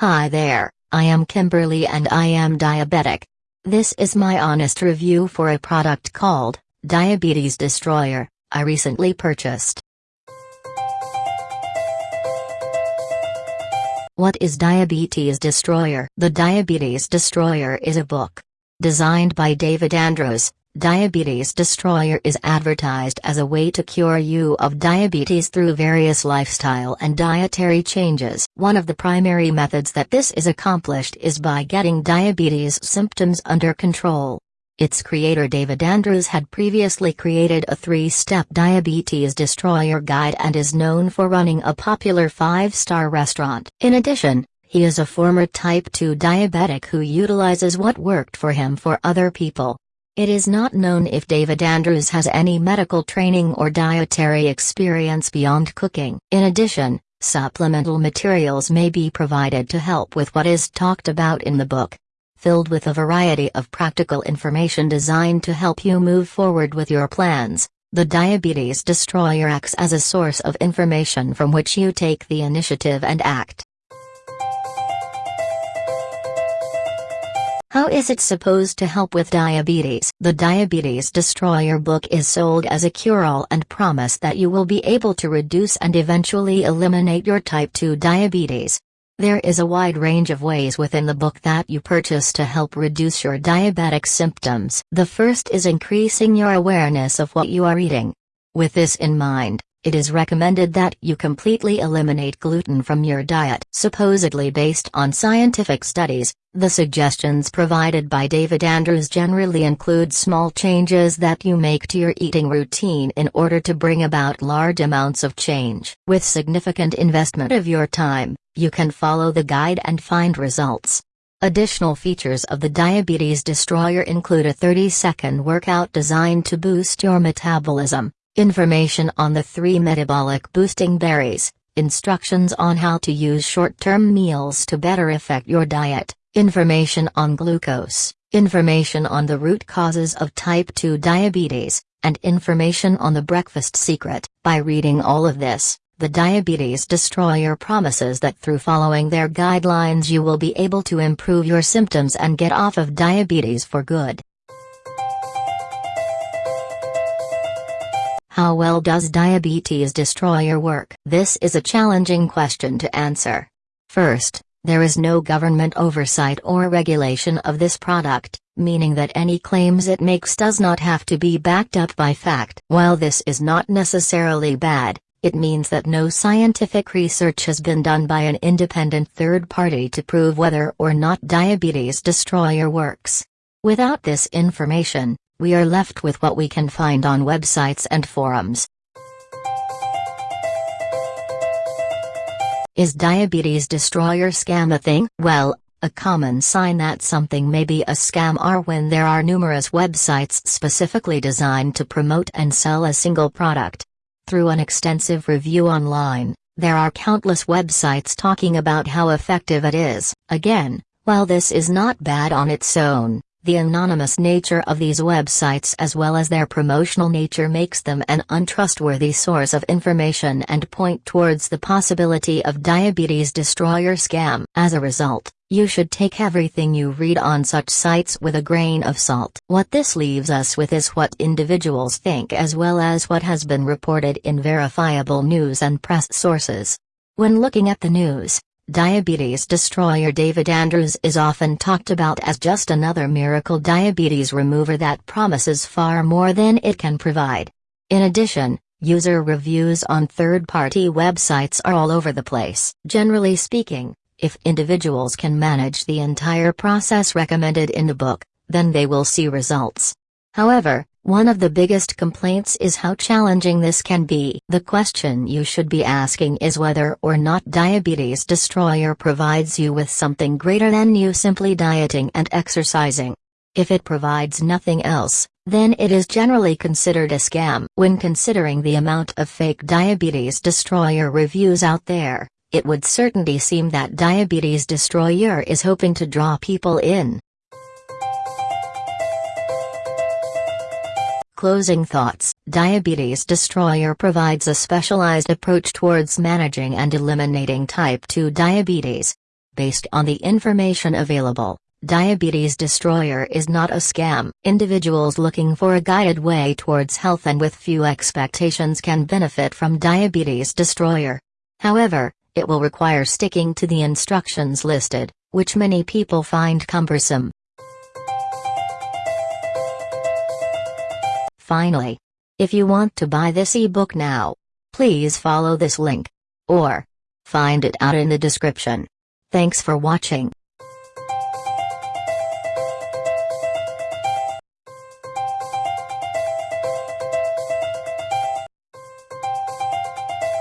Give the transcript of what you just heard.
Hi there, I am Kimberly and I am diabetic. This is my honest review for a product called Diabetes Destroyer, I recently purchased. What is Diabetes Destroyer? The Diabetes Destroyer is a book. Designed by David Andrews, Diabetes Destroyer is advertised as a way to cure you of diabetes through various lifestyle and dietary changes. One of the primary methods that this is accomplished is by getting diabetes symptoms under control. Its creator David Andrews had previously created a three-step diabetes destroyer guide and is known for running a popular five-star restaurant. In addition, he is a former type 2 diabetic who utilizes what worked for him for other people. It is not known if David Andrews has any medical training or dietary experience beyond cooking. In addition, supplemental materials may be provided to help with what is talked about in the book. Filled with a variety of practical information designed to help you move forward with your plans, the Diabetes Destroyer acts as a source of information from which you take the initiative and act. How is it supposed to help with diabetes? The Diabetes Destroyer book is sold as a cure-all and promise that you will be able to reduce and eventually eliminate your type 2 diabetes. There is a wide range of ways within the book that you purchase to help reduce your diabetic symptoms. The first is increasing your awareness of what you are eating. With this in mind, it is recommended that you completely eliminate gluten from your diet. Supposedly based on scientific studies, the suggestions provided by David Andrews generally include small changes that you make to your eating routine in order to bring about large amounts of change. With significant investment of your time, you can follow the guide and find results. Additional features of the Diabetes Destroyer include a 30-second workout designed to boost your metabolism, Information on the three metabolic boosting berries, instructions on how to use short-term meals to better affect your diet, information on glucose, information on the root causes of type 2 diabetes, and information on the breakfast secret. By reading all of this, the Diabetes Destroyer promises that through following their guidelines you will be able to improve your symptoms and get off of diabetes for good. How well does Diabetes Destroyer work? This is a challenging question to answer. First, there is no government oversight or regulation of this product, meaning that any claims it makes does not have to be backed up by fact. While this is not necessarily bad, it means that no scientific research has been done by an independent third party to prove whether or not Diabetes Destroyer works. Without this information, we are left with what we can find on websites and forums. Is Diabetes Destroyer scam a thing? Well, a common sign that something may be a scam are when there are numerous websites specifically designed to promote and sell a single product. Through an extensive review online, there are countless websites talking about how effective it is. Again, while this is not bad on its own, the anonymous nature of these websites as well as their promotional nature makes them an untrustworthy source of information and point towards the possibility of diabetes destroyer scam. As a result, you should take everything you read on such sites with a grain of salt. What this leaves us with is what individuals think as well as what has been reported in verifiable news and press sources. When looking at the news, Diabetes destroyer David Andrews is often talked about as just another miracle diabetes remover that promises far more than it can provide. In addition, user reviews on third-party websites are all over the place. Generally speaking, if individuals can manage the entire process recommended in the book, then they will see results. However, one of the biggest complaints is how challenging this can be. The question you should be asking is whether or not Diabetes Destroyer provides you with something greater than you simply dieting and exercising. If it provides nothing else, then it is generally considered a scam. When considering the amount of fake Diabetes Destroyer reviews out there, it would certainly seem that Diabetes Destroyer is hoping to draw people in. Closing thoughts Diabetes Destroyer provides a specialized approach towards managing and eliminating type 2 diabetes. Based on the information available, Diabetes Destroyer is not a scam. Individuals looking for a guided way towards health and with few expectations can benefit from Diabetes Destroyer. However, it will require sticking to the instructions listed, which many people find cumbersome. Finally, if you want to buy this ebook now, please follow this link. Or, find it out in the description. Thanks for watching.